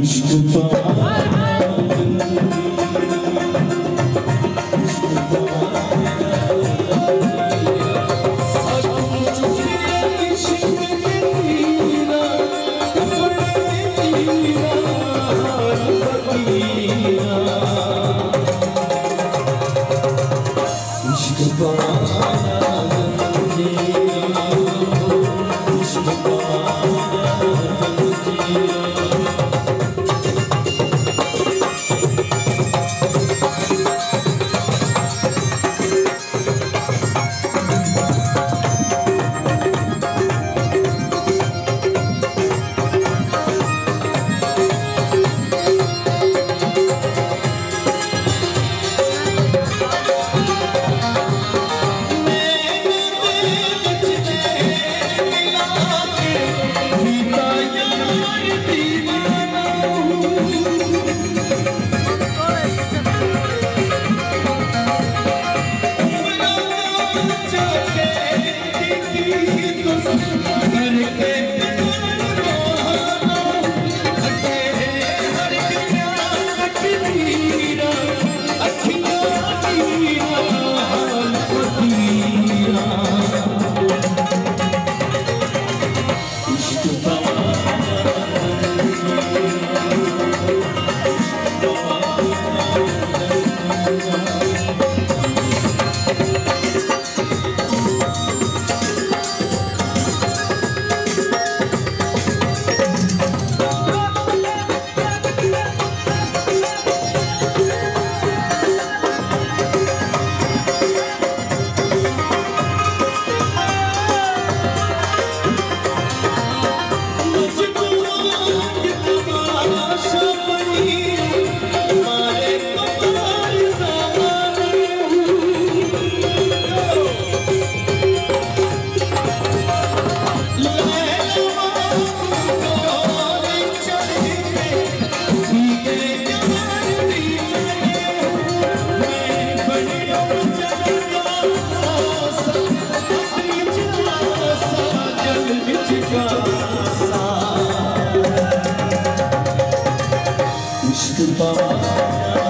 Mustafa. Mustafa. करके Goodbye.